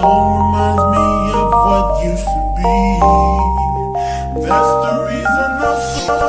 song reminds me of what used to be. That's the reason I'm so.